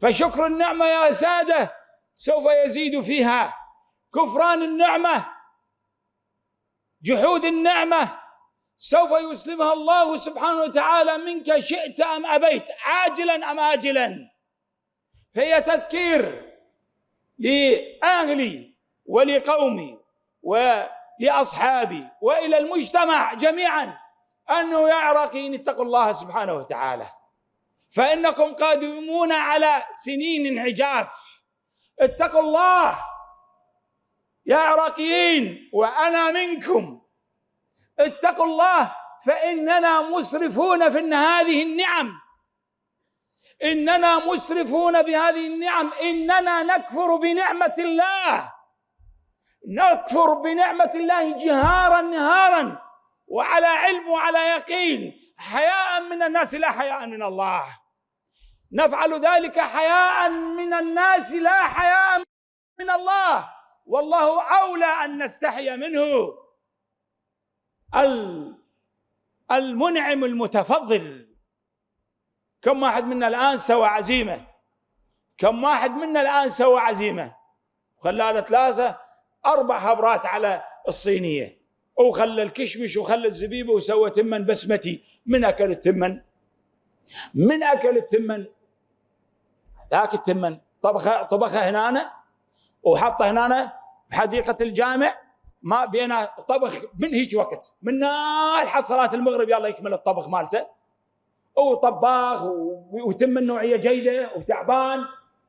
فشكر النعمة يا سادة سوف يزيد فيها. كفران النعمة جحود النعمة سوف يسلمها الله سبحانه وتعالى منك شئت أم أبيت. عاجلا أم آجلا؟ فهي تذكير لأهلي ولقومي ولأصحابي وإلى المجتمع جميعا أنه يا عراقيين اتقوا الله سبحانه وتعالى. فإنكم قادمون على سنين عجاف اتقوا الله يا عراقيين وأنا منكم. اتقوا الله فإننا مسرفون في هذه النعم. إننا مسرفون بهذه النعم. إننا نكفر بنعمة الله. نكفر بنعمة الله جهارا نهارا. وعلى علم وعلى يقين. حياء من الناس لا حياء من الله. نفعل ذلك حياء من الناس لا حياء من الله. والله أولى أن نستحي منه. المنعم المتفضل. كم واحد منا الآن سوى عزيمة؟ كم واحد منا الآن سوى عزيمة؟ خلانا ثلاثة أربع خبرات على الصينية. وخلى الكشمش وخلى الزبيبه وسوى تمن بسمتي. من أكل التمن؟ من أكل التمن؟ ذاك التمن. طبخه طبخه هنا وحطه هنا بحديقة الجامع. ما بين طبخ من هيك وقت. من لحد صلاة المغرب يلا يكمل الطبخ مالته. وطباخ وتم النوعية جيدة وتعبان.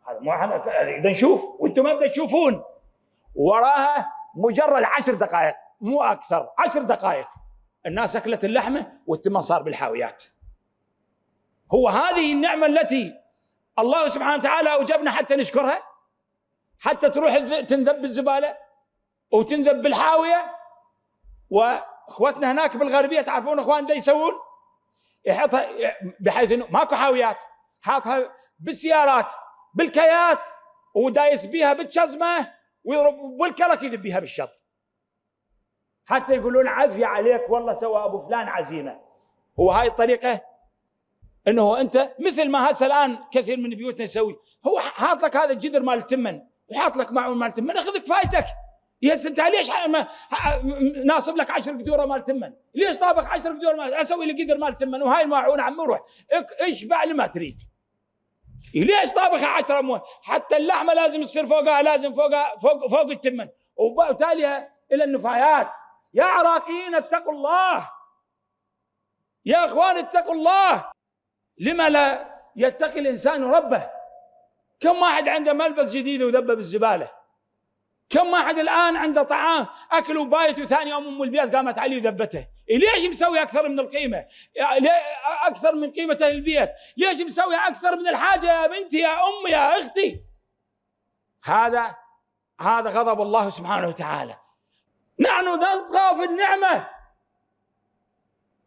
هذا مو إحنا نشوف وأنتم ما تشوفون. وراها مجرد عشر دقائق. مو أكثر. عشر دقائق. الناس أكلت اللحمة والتمن صار بالحاويات. هو هذه النعمة التي الله سبحانه وتعالى أوجبنا حتى نشكرها؟ حتى تروح تنذب بالزبالة وتنذب بالحاوية؟ وأخوتنا هناك بالغربية تعرفون أخوان ده يسوون؟ يحطها بحيث إنه ماكو حاويات. حاطها بالسيارات بالكيات ودايس بيها بالشزمة ويضرب والكلك يذب بيها بالشط. حتى يقولون عافية عليك والله سوى أبو فلان عزيمة. هو هاي الطريقة؟ أنه أنت مثل ما هسه الآن كثير من بيوتنا يسوي. هو حاط لك هذا الجدر مال التمن وحاط لك معون مال التمن اخذ كفايتك يا أنت ليش ناصب لك 10 قدورة مال تمن؟ ليش طابق 10 قدور مال أسوي لي قدر مال تمن؟ وهاي الماعون عم روح. اشبع لما تريد. ليش طابخ 10 مو حتى اللحمة لازم تصير فوقها لازم فوقها فوق فوق التمن. وتاليها إلى النفايات. يا عراقيين اتقوا الله. يا إخوان اتقوا الله. لما لا يتقي الإنسان ربه؟ كم واحد عنده ملبس جديد وذبه بالزبالة؟ كم واحد الآن عنده طعام أكل وبايت وثاني يوم أم البيت قامت عليه وذبته ليش مسوي أكثر من القيمة؟ أكثر من قيمة البيت؟ ليش مسوي أكثر من الحاجة يا بنتي يا أمي يا أختي؟ هذا هذا غضب الله سبحانه وتعالى. نحن نطغى في النعمة.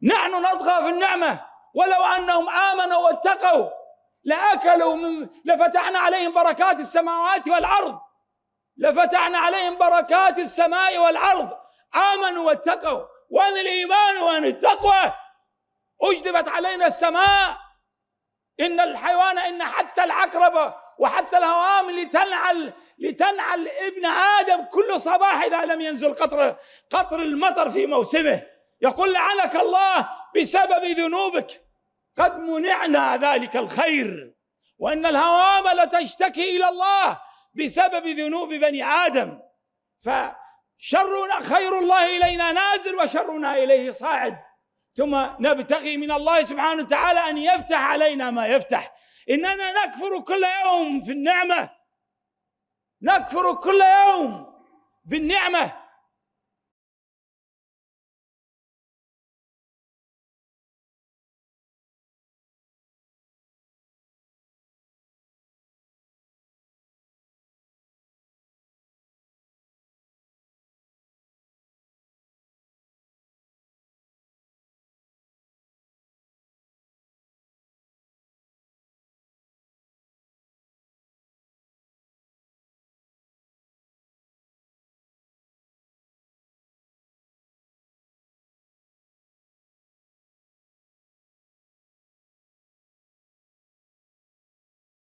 نحن نطغى في النعمة. ولو أنهم آمنوا واتقوا لأكلوا من لفتحنا عليهم بركات السماوات والأرض. لفتحنا عليهم بركات السماء والأرض. آمنوا واتقوا. وين الإيمان وين التقوى. أجدبت علينا السماء. إن الحيوان إن حتى العقربة وحتى الهوام لتنعل لتنعل ابن آدم كل صباح إذا لم ينزل قطر قطر المطر في موسمه. يقول لعنك الله بسبب ذنوبك. قد منعنا ذلك الخير. وإن الهوام لتشتكي إلى الله بسبب ذنوب بني آدم. فشرنا خير الله إلينا نازل وشرنا إليه صاعد. ثم نبتغي من الله سبحانه وتعالى أن يفتح علينا ما يفتح. إننا نكفر كل يوم في النعمة. نكفر كل يوم بالنعمة.